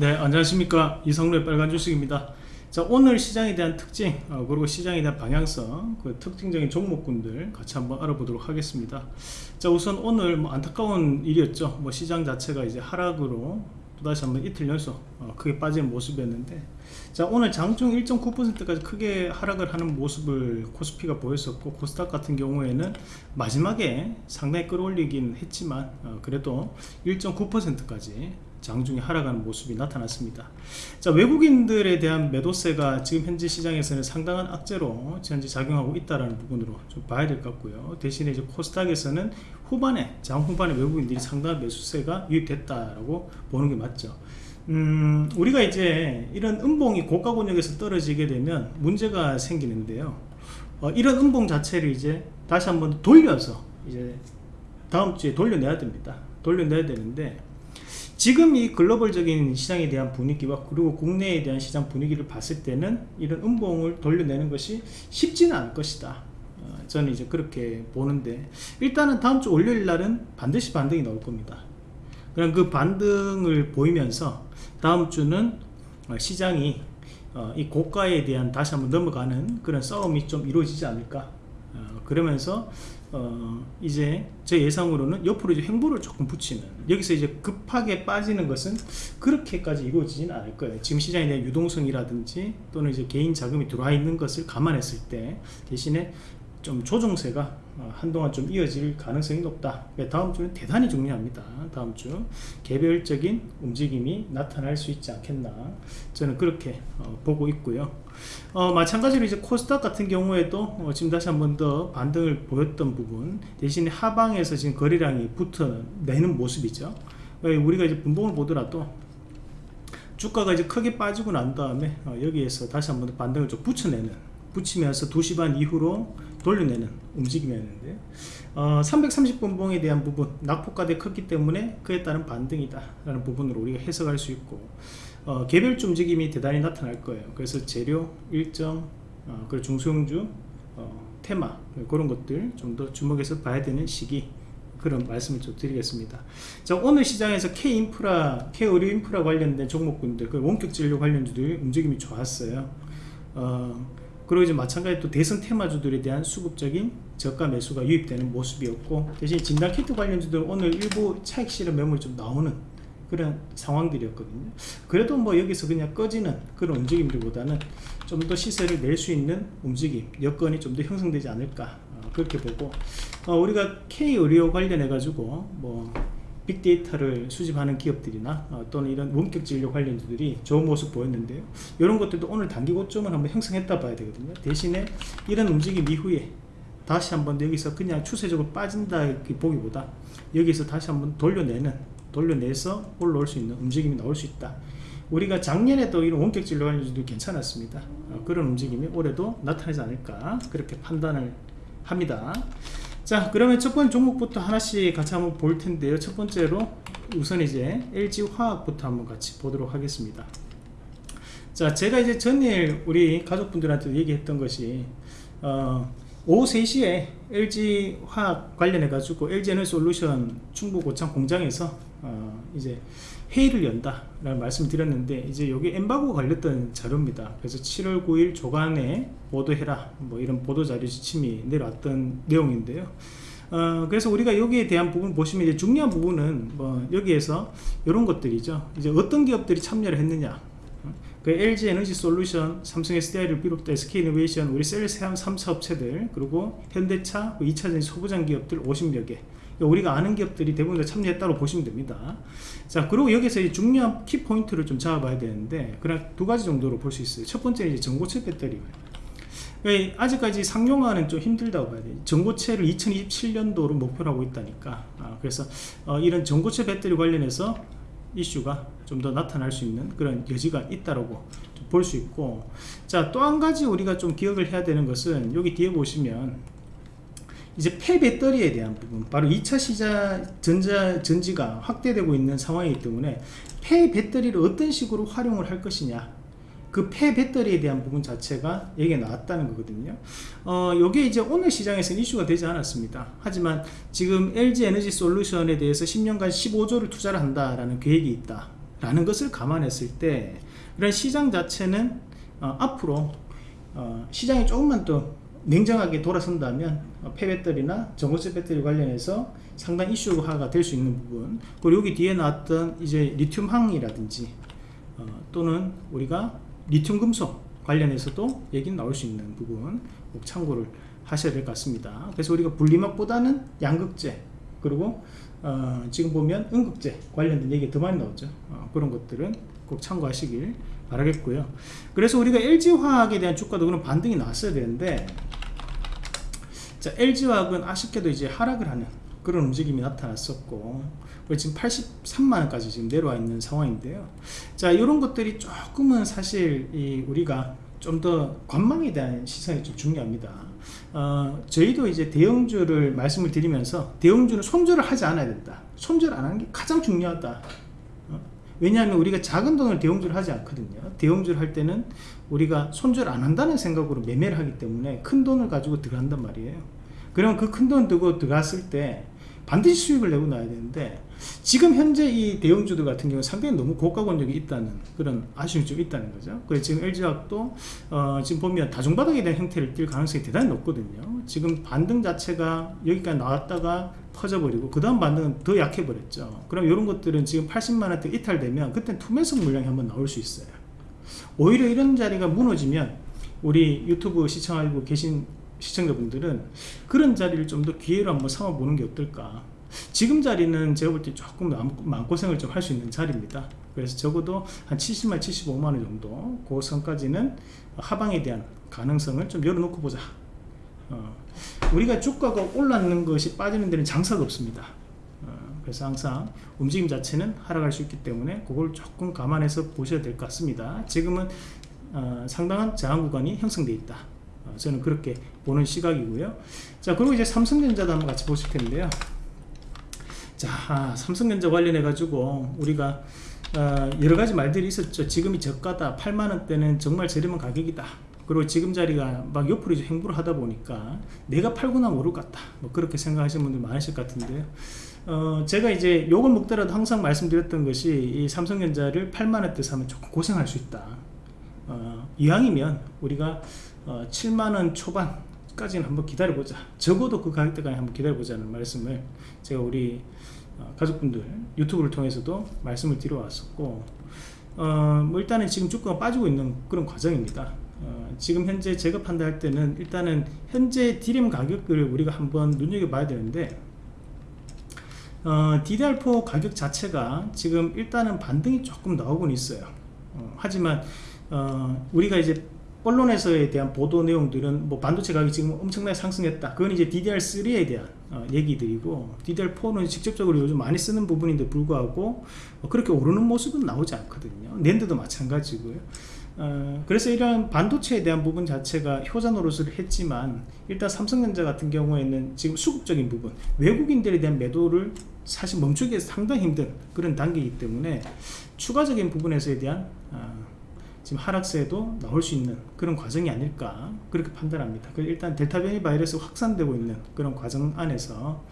네 안녕하십니까. 이성로의 빨간 주식입니다. 자 오늘 시장에 대한 특징 어, 그리고 시장에 대한 방향성 그 특징적인 종목군들 같이 한번 알아보도록 하겠습니다. 자 우선 오늘 뭐 안타까운 일이었죠. 뭐 시장 자체가 이제 하락으로 또다시 한번 이틀 연속 어, 크게 빠진 모습이었는데 자 오늘 장중 1.9%까지 크게 하락을 하는 모습을 코스피가 보였었고 코스닥 같은 경우에는 마지막에 상당히 끌어올리긴 했지만 어, 그래도 1.9%까지 장중에 하락하는 모습이 나타났습니다. 자 외국인들에 대한 매도세가 지금 현재 시장에서는 상당한 악재로 현재 작용하고 있다는 부분으로 좀 봐야 될 것 같고요. 대신에 이제 코스닥에서는 후반에 장 후반에 외국인들이 상당한 매수세가 유입됐다라고 보는 게 맞죠. 음, 우리가 이제 이런 음봉이 고가 권역에서 떨어지게 되면 문제가 생기는데요. 어, 이런 음봉 자체를 이제 다시 한번 돌려서 이제 다음 주에 돌려내야 됩니다. 돌려내야 되는데 지금 이 글로벌적인 시장에 대한 분위기와 그리고 국내에 대한 시장 분위기를 봤을 때는 이런 음봉을 돌려내는 것이 쉽지는 않을 것이다. 어, 저는 이제 그렇게 보는데 일단은 다음 주 월요일 날은 반드시 반등이 나올 겁니다. 그럼 그 반등을 보이면서 다음 주는 어, 시장이 어, 이 고가에 대한 다시 한번 넘어가는 그런 싸움이 좀 이루어지지 않을까? 그러면서 어 이제 제 예상으로는 옆으로 이제 횡보를 조금 붙이는 여기서 이제 급하게 빠지는 것은 그렇게까지 이루어지지는 않을 거예요. 지금 시장에 대한 유동성이라든지 또는 이제 개인 자금이 들어와 있는 것을 감안했을 때 대신에 좀 조정세가 어, 한동안 좀 이어질 가능성이 높다. 다음 주는 대단히 중요합니다. 다음 주. 개별적인 움직임이 나타날 수 있지 않겠나. 저는 그렇게 어, 보고 있고요. 어, 마찬가지로 이제 코스닥 같은 경우에도 어, 지금 다시 한 번 더 반등을 보였던 부분 대신에 하방에서 지금 거래량이 붙어내는 모습이죠. 우리가 이제 분봉을 보더라도 주가가 이제 크게 빠지고 난 다음에 어, 여기에서 다시 한번더 반등을 좀 붙여내는 붙이면서 2시 반 이후로 돌려내는 움직임이었는데 어, 330분봉에 대한 부분 낙폭가대 컸기 때문에 그에 따른 반등이다 라는 부분으로 우리가 해석할 수 있고 어, 개별주 움직임이 대단히 나타날 거예요. 그래서 재료, 일정, 어, 그리고 중소형주, 어, 테마 그런 것들 좀 더 주목해서 봐야 되는 시기 그런 말씀을 좀 드리겠습니다. 자 오늘 시장에서 K인프라, K의료인프라 관련된 종목군들 그 원격 진료 관련주들 움직임이 좋았어요. 어, 그리고 이제 마찬가지로 또 대선 테마주들에 대한 수급적인 저가 매수가 유입되는 모습이었고 대신 진단 키트 관련주들 오늘 일부 차익 실현 매물이 좀 나오는 그런 상황들이었거든요. 그래도 뭐 여기서 그냥 꺼지는 그런 움직임들보다는 좀 더 시세를 낼 수 있는 움직임 여건이 좀 더 형성되지 않을까 어, 그렇게 보고 어, 우리가 K의료 관련해 가지고 뭐 빅데이터를 수집하는 기업들이나 어, 또는 이런 원격 진 료 관련주들이 좋은 모습 보였는데요. 이런 것들도 오늘 단기 고점을 한번 형성했다 봐야 되거든요. 대신에 이런 움직임 이후에 다시 한번 여기서 그냥 추세적으로 빠진다 보기보다 여기서 다시 한번 돌려내는 돌려내서 올라올 수 있는 움직임이 나올 수 있다. 우리가 작년에도 이런 원격 진료 관련주도 괜찮았습니다. 어, 그런 움직임이 올해도 나타나지 않을까 그렇게 판단을 합니다 자 그러면 첫 번째 종목부터 하나씩 같이 한번 볼 텐데요. 첫 번째로 우선 이제 LG화학부터 한번 같이 보도록 하겠습니다. 자 제가 이제 전일 우리 가족분들한테 얘기했던 것이 어, 오후 3시에 LG화학 관련해 가지고 LG에너솔루션 충북 고창 공장에서 어, 이제 회의를 연다 라는 말씀을 드렸는데 이제 여기 엠바고 관련된 자료입니다. 그래서 7월 9일 조간에 보도해라. 뭐 이런 보도자료 지침이 내려왔던 내용인데요. 어, 그래서 우리가 여기에 대한 부분 보시면 이제 중요한 부분은 뭐 여기에서 이런 것들이죠. 이제 어떤 기업들이 참여를 했느냐. 그 LG 에너지 솔루션, 삼성 SDI를 비롯해 SK이노베이션, 우리 셀 3사 업체들, 그리고 현대차, 2차전 그 소부장 기업들 50여 개. 우리가 아는 기업들이 대부분 다 참여했다고 보시면 됩니다. 자, 그리고 여기서 중요한 키포인트를 좀 잡아봐야 되는데, 그냥 두 가지 정도로 볼 수 있어요. 첫 번째는 이제 전고체 배터리. 아직까지 상용화는 좀 힘들다고 봐야 돼요. 전고체를 2027년도로 목표로 하고 있다니까. 아, 그래서 어, 이런 전고체 배터리 관련해서 이슈가 좀 더 나타날 수 있는 그런 여지가 있다고 볼 수 있고 자 또 한 가지 우리가 좀 기억을 해야 되는 것은 여기 뒤에 보시면 이제 폐배터리에 대한 부분 바로 2차 시장 전자 전지가 확대되고 있는 상황이기 때문에 폐배터리를 어떤 식으로 활용을 할 것이냐 그 폐배터리에 대한 부분 자체가 얘기가 나왔다는 거거든요. 어, 요게 이제 오늘 시장에서는 이슈가 되지 않았습니다. 하지만 지금 LG 에너지 솔루션에 대해서 10년간 15조를 투자를 한다라는 계획이 있다 라는 것을 감안했을 때 이런 시장 자체는 어, 앞으로 어, 시장이 조금만 더 냉정하게 돌아선다면 어, 폐배터리나 전고체 배터리 관련해서 상당 이슈화가 될 수 있는 부분. 그리고 여기 뒤에 나왔던 이제 리튬 항이라든지 어, 또는 우리가 리튬 금속 관련해서도 얘기는 나올 수 있는 부분 꼭 참고를 하셔야 될 것 같습니다. 그래서 우리가 분리막보다는 양극재 그리고 어, 지금 보면 음극재 관련된 얘기 더 많이 나오죠. 어, 그런 것들은 꼭 참고하시길 바라겠고요. 그래서 우리가 LG화학에 대한 주가도 그런 반등이 나왔어야 되는데 자 LG화학은 아쉽게도 이제 하락을 하는 그런 움직임이 나타났었고 지금 83만원까지 지금 내려와 있는 상황인데요. 자 이런 것들이 조금은 사실 이 우리가 좀 더 관망에 대한 시선이 좀 중요합니다. 어, 저희도 이제 대형주를 말씀을 드리면서 대형주는 손절을 하지 않아야 된다. 손절 안 하는 게 가장 중요하다. 어, 왜냐하면 우리가 작은 돈을 대형주를 하지 않거든요. 대형주를 할 때는 우리가 손절 안 한다는 생각으로 매매를 하기 때문에 큰 돈을 가지고 들어간단 말이에요. 그러면 그큰 돈 들고 들어갔을 때 반드시 수익을 내고 나야 되는데 지금 현재 이 대형주들 같은 경우 상당히 너무 고가 권역이 있다는 그런 아쉬움이 좀 있다는 거죠. 그래서 지금 LG화학도 어 지금 보면 다중바닥에 대한 형태를 띌 가능성이 대단히 높거든요. 지금 반등 자체가 여기까지 나왔다가 퍼져버리고 그 다음 반등은 더 약해 버렸죠. 그럼 이런 것들은 지금 80만원대 이탈되면 그때 투매석 물량이 한번 나올 수 있어요 오히려 이런 자리가 무너지면 우리 유튜브 시청하고 계신 시청자분들은 그런 자리를 좀 더 기회로 한번 삼아보는 게 어떨까? 지금 자리는 제가 볼 때 조금 마음고생을 좀 할 수 있는 자리입니다. 그래서 적어도 한 70만 75만원 정도 그 선까지는 하방에 대한 가능성을 좀 열어놓고 보자. 어, 우리가 주가가 올랐는 것이 빠지는 데는 장사가 없습니다. 어, 그래서 항상 움직임 자체는 하락할 수 있기 때문에 그걸 조금 감안해서 보셔야 될 것 같습니다. 지금은 어, 상당한 저항 구간이 형성되어 있다. 어, 저는 그렇게 보는 시각이고요. 자 그리고 이제 삼성전자도 한번 같이 보실 텐데요. 자 아, 삼성전자 관련해 가지고 우리가 어, 여러가지 말들이 있었죠. 지금이 저가다. 8만원대는 정말 저렴한 가격이다. 그리고 지금 자리가 막 옆으로 이제 행보를 하다 보니까 내가 팔고 나면 오를 것 같다. 뭐 그렇게 생각하시는 분들 많으실 것 같은데요 어, 제가 이제 요걸 먹더라도 항상 말씀드렸던 것이 이 삼성전자를 8만원대 사면 조금 고생할 수 있다. 어, 이왕이면 우리가 어, 7만원 초반까지는 한번 기다려보자. 적어도 그 가격대까지 한번 기다려보자는 말씀을 제가 우리 어, 가족분들 유튜브를 통해서도 말씀을 드려 왔었고 어, 뭐 일단은 지금 주가가 빠지고 있는 그런 과정입니다. 어, 지금 현재 제가 판단할 때는 일단은 현재 디램 가격을 우리가 한번 눈여겨봐야 되는데 어, DDR4 가격 자체가 지금 일단은 반등이 조금 나오곤 있어요. 어, 하지만 어, 우리가 이제 언론에서에 대한 보도 내용들은 뭐 반도체 가격이 지금 엄청나게 상승했다. 그건 이제 DDR3에 대한 어, 얘기들이고 DDR4는 직접적으로 요즘 많이 쓰는 부분인데 불구하고 어, 그렇게 오르는 모습은 나오지 않거든요. 낸드도 마찬가지고요 어, 그래서 이런 반도체에 대한 부분 자체가 효자 노릇을 했지만 일단 삼성전자 같은 경우에는 지금 수급적인 부분 외국인들에 대한 매도를 사실 멈추기 상당히 힘든 그런 단계이기 때문에 추가적인 부분에서에 대한 어, 지금 하락세도 나올 수 있는 그런 과정이 아닐까 그렇게 판단합니다. 일단 델타 변이 바이러스 확산되고 있는 그런 과정 안에서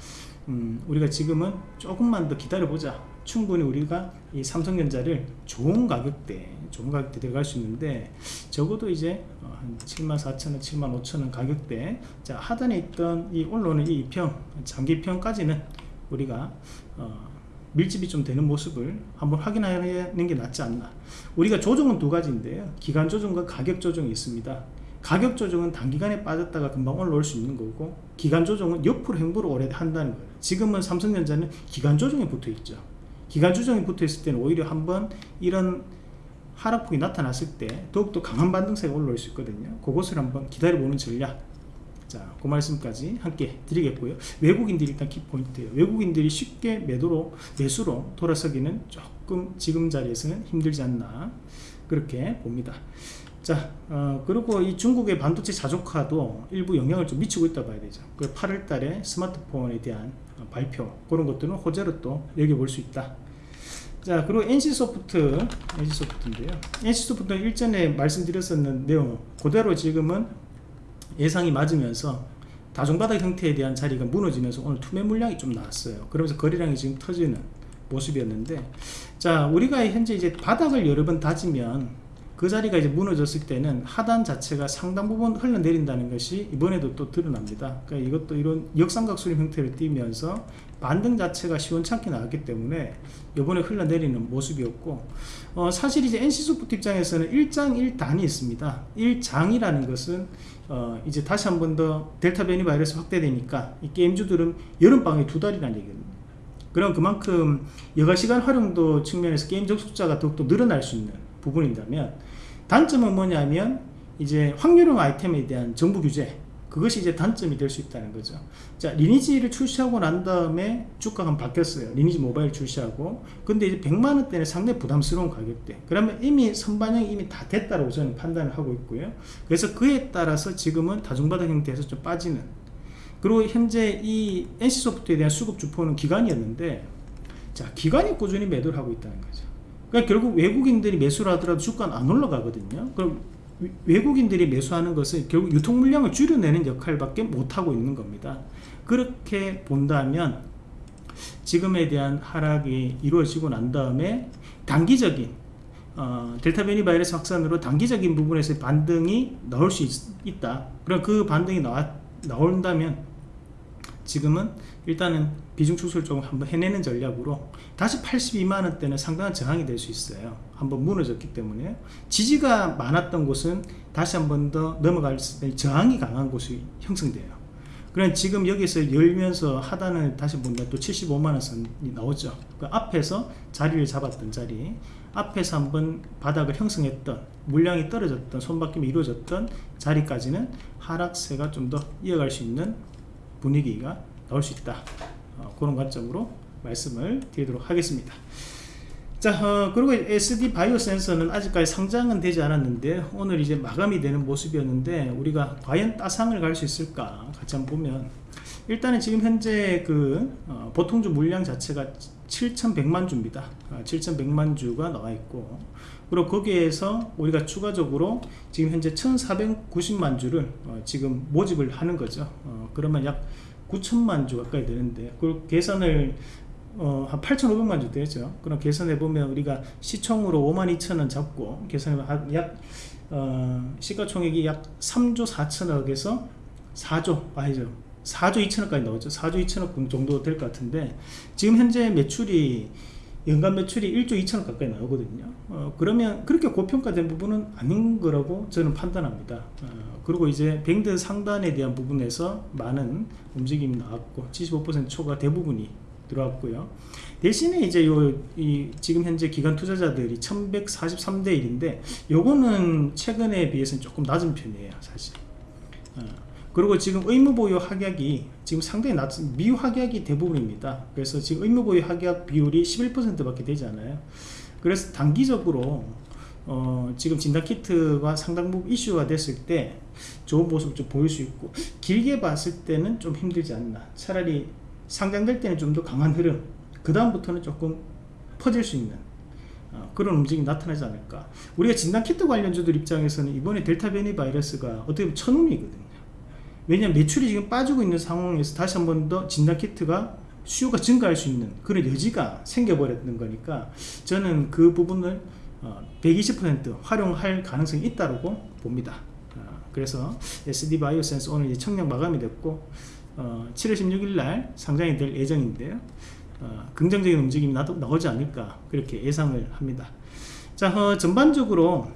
음, 우리가 지금은 조금만 더 기다려보자. 충분히 우리가 이 삼성전자를 좋은 가격대 좋은 가격대 들어갈 수 있는데 적어도 이제 어, 한 74,000원 75,000원 가격대. 자 하단에 있던 이 올라오는 이 2평 장기평까지는 우리가 어, 밀집이 좀 되는 모습을 한번 확인하는 게 낫지 않나. 우리가 조정은 두 가지인데요 기간 조정과 가격 조정이 있습니다. 가격 조정은 단기간에 빠졌다가 금방 올라올 수 있는 거고 기간 조정은 옆으로 행보를 오래 한다는 거예요. 지금은 삼성전자는 기간 조정에 붙어 있죠. 기간 조정이 붙어 있을 때는 오히려 한번 이런 하락폭이 나타났을 때 더욱더 강한 반등세가 올라올 수 있거든요. 그것을 한번 기다려보는 전략 자, 그 말씀까지 함께 드리겠고요. 외국인들이 일단 키포인트예요. 외국인들이 쉽게 매도로 매수로 돌아서기는 조금 지금 자리에서는 힘들지 않나 그렇게 봅니다. 자, 어, 그리고 이 중국의 반도체 자족화도 일부 영향을 좀 미치고 있다 봐야 되죠. 그 8월 달에 스마트폰에 대한 어, 발표 그런 것들은 호재로 또 여겨볼 수 있다. 자 그리고 NC소프트 NC소프트인데요 NC소프트는 일전에 말씀드렸었는 내용 그대로 지금은 예상이 맞으면서 다중바닥 형태에 대한 자리가 무너지면서 오늘 투매 물량이 좀 나왔어요. 그러면서 거래량이 지금 터지는 모습이었는데 자 우리가 현재 이제 바닥을 여러 번 다지면 그 자리가 이제 무너졌을 때는 하단 자체가 상당 부분 흘러내린다는 것이 이번에도 또 드러납니다. 그러니까 이것도 이런 역삼각 수렴 형태를 띠면서 반등 자체가 시원찮게 나왔기 때문에 이번에 흘러내리는 모습이었고 어, 사실 이제 NC소프트 입장에서는 1장 1단이 있습니다. 1장이라는 것은 어, 이제 다시 한 번 더 델타 변이 바이러스 확대되니까 이 게임주들은 여름방학이 두 달이라는 얘기입니다. 그럼 그만큼 여가시간 활용도 측면에서 게임 접속자가 더욱더 늘어날 수 있는 부분이라면 단점은 뭐냐면 이제 확률형 아이템에 대한 정부 규제 그것이 이제 단점이 될 수 있다는 거죠. 자 리니지를 출시하고 난 다음에 주가가 바뀌었어요. 리니지 모바일 출시하고. 근데 이제 100만원대는 상당히 부담스러운 가격대. 그러면 이미 선반영이 이미 다 됐다고 저는 판단을 하고 있고요. 그래서 그에 따라서 지금은 다중바닥 형태에서 좀 빠지는. 그리고 현재 이 NC소프트에 대한 수급 주포는 기관이었는데 자 기관이 꾸준히 매도를 하고 있다는 거죠 그러니까 결국 외국인들이 매수를 하더라도 주가는 안 올라가거든요. 그럼 외국인들이 매수하는 것은 결국 유통 물량을 줄여내는 역할밖에 못하고 있는 겁니다. 그렇게 본다면 지금에 대한 하락이 이루어지고 난 다음에 단기적인 어, 델타 변이 바이러스 확산으로 단기적인 부분에서 반등이 나올 수 있, 다 그럼 그 반등이 나와, 나온다면 지금은 일단은 비중 축소를 조금 한번 해내는 전략으로 다시 82만원대는 상당한 저항이 될 수 있어요. 한번 무너졌기 때문에. 지지가 많았던 곳은 다시 한번 더 넘어갈 때 저항이 강한 곳이 형성돼요. 그럼 지금 여기서 열면서 하단을 다시 보면 또 75만원 선이 나오죠. 그 앞에서 자리를 잡았던 자리 앞에서 한번 바닥을 형성했던 물량이 떨어졌던 손바뀜이 이루어졌던 자리까지는 하락세가 좀 더 이어갈 수 있는 분위기가 나올 수 있다. 어, 그런 관점으로 말씀을 드리도록 하겠습니다 자 어, 그리고 SD 바이오 센서는 아직까지 상장은 되지 않았는데 오늘 이제 마감이 되는 모습이었는데 우리가 과연 따상을 갈 수 있을까 같이 한번 보면 일단은 지금 현재 그 어, 보통주 물량 자체가 7,100만 주입니다. 아, 7,100만 주가 나와 있고 그리고 거기에서 우리가 추가적으로 지금 현재 1,490만 주를 어, 지금 모집을 하는 거죠. 어, 그러면 약 9천만 주 가까이 되는데 그걸 계산을 어, 한 8,500만 주 되죠. 그럼 계산해 보면 우리가 시총으로 5만 2천원 잡고 계산하면 약 어, 시가총액이 약 3조 4천억에서 4조 아니죠. 4조 2천억까지 나오죠. 4조 2천억 정도 될 것 같은데 지금 현재 매출이 연간 매출이 1조 2천억 가까이 나오거든요. 어, 그러면 그렇게 고평가된 부분은 아닌 거라고 저는 판단합니다. 어, 그리고 이제 밴드 상단에 대한 부분에서 많은 움직임이 나왔고 75% 초과 대부분이 들어왔고요. 대신에 이제 요, 이, 지금 현재 기관 투자자들이 1143대 1인데 요거는 최근에 비해서는 조금 낮은 편이에요 사실. 어, 그리고 지금 의무보유 확약이 지금 상당히 낮은 미확약이 대부분입니다. 그래서 지금 의무보유 확약 비율이 11% 밖에 되지 않아요. 그래서 단기적으로 어, 지금 진단키트가 상당 부분 이슈가 됐을 때 좋은 모습을 좀 보일 수 있고 길게 봤을 때는 좀 힘들지 않나. 차라리 상장될 때는 좀 더 강한 흐름 그 다음부터는 조금 퍼질 수 있는 어, 그런 움직임이 나타나지 않을까. 우리가 진단키트 관련주들 입장에서는 이번에 델타 변이 바이러스가 어떻게 보면 천운이거든요 왜냐하면 매출이 지금 빠지고 있는 상황에서 다시 한 번 더 진단키트가 수요가 증가할 수 있는 그런 여지가 생겨버렸는 거니까 저는 그 부분을 120% 어, 활용할 가능성이 있다고 봅니다. 어, 그래서 SD 바이오센스 오늘 이제 청약 마감이 됐고 7월 16일 날 상장이 될 예정인데요. 긍정적인 움직임이 나오지 않을까 그렇게 예상을 합니다. 자 전반적으로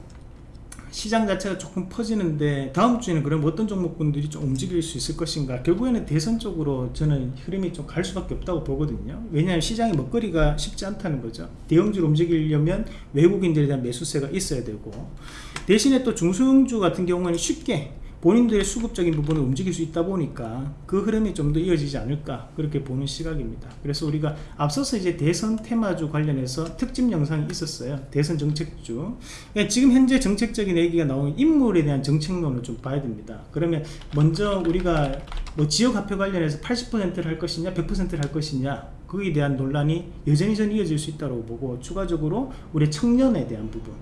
시장 자체가 조금 퍼지는데 다음 주에는 그럼 어떤 종목군들이 좀 움직일 수 있을 것인가? 결국에는 대선 쪽으로 저는 흐름이 좀 갈 수밖에 없다고 보거든요. 왜냐하면 시장의 먹거리가 쉽지 않다는 거죠. 대형주로 움직이려면 외국인들에 대한 매수세가 있어야 되고 대신에 또 중소형주 같은 경우는 쉽게 본인들의 수급적인 부분을 움직일 수 있다 보니까 그 흐름이 좀 더 이어지지 않을까 그렇게 보는 시각입니다. 그래서 우리가 앞서서 이제 대선 테마주 관련해서 특집 영상이 있었어요. 대선 정책주. 그러니까 지금 현재 정책적인 얘기가 나오는 인물에 대한 정책론을 좀 봐야 됩니다. 그러면 먼저 우리가 뭐 지역 화폐 관련해서 80%를 할 것이냐 100%를 할 것이냐 거기에 대한 논란이 여전히 전 이어질 수 있다고 보고 추가적으로 우리 청년에 대한 부분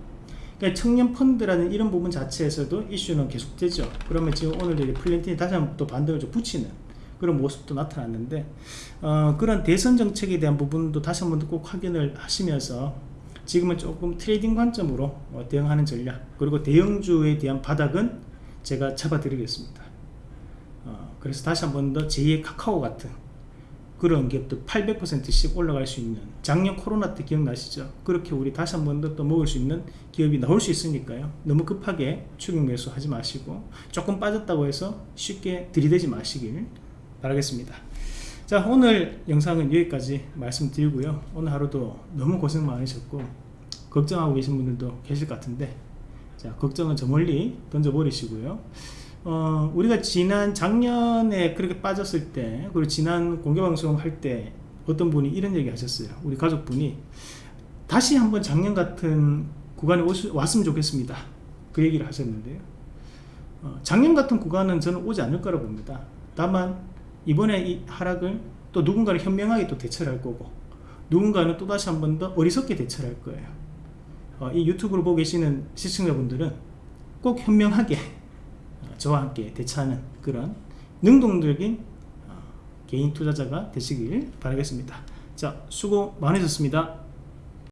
그러니까 청년 펀드라는 이런 부분 자체에서도 이슈는 계속되죠. 그러면 지금 오늘 플랜티넷이 다시 한번 또 반등을 좀 붙이는 그런 모습도 나타났는데 어, 그런 대선 정책에 대한 부분도 다시 한번 꼭 확인을 하시면서 지금은 조금 trading 관점으로 어, 대응하는 전략 그리고 대형주에 대한 바닥은 제가 잡아드리겠습니다 어, 그래서 다시 한번 더 제2의 카카오 같은 그런 기업도 800%씩 올라갈 수 있는 작년 코로나 때 기억나시죠? 그렇게 우리 다시 한 번더또 먹을 수 있는 기업이 나올 수 있으니까요. 너무 급하게 추격 매수 하지 마시고 조금 빠졌다고 해서 쉽게 들이대지 마시길 바라겠습니다. 자 오늘 영상은 여기까지 말씀드리고요. 오늘 하루도 너무 고생 많으셨고 걱정하고 계신 분들도 계실 것 같은데 자 걱정은 저 멀리 던져버리시고요. 어, 우리가 지난 작년에 그렇게 빠졌을 때 그리고 지난 공개방송 할 때 어떤 분이 이런 얘기 하셨어요. 우리 가족분이 다시 한번 작년 같은 구간에 오시, 왔으면 좋겠습니다. 그 얘기를 하셨는데요. 어, 작년 같은 구간은 저는 오지 않을 거라 봅니다. 다만 이번에 이 하락을 또 누군가는 현명하게 또 대처를 할 거고 누군가는 또 다시 한 번 더 어리석게 대처를 할 거예요. 어, 이 유튜브를 보고 계시는 시청자분들은 꼭 현명하게 어, 저와 함께 대처하는 그런 능동적인 어, 개인 투자자가 되시길 바라겠습니다. 자, 수고 많으셨습니다.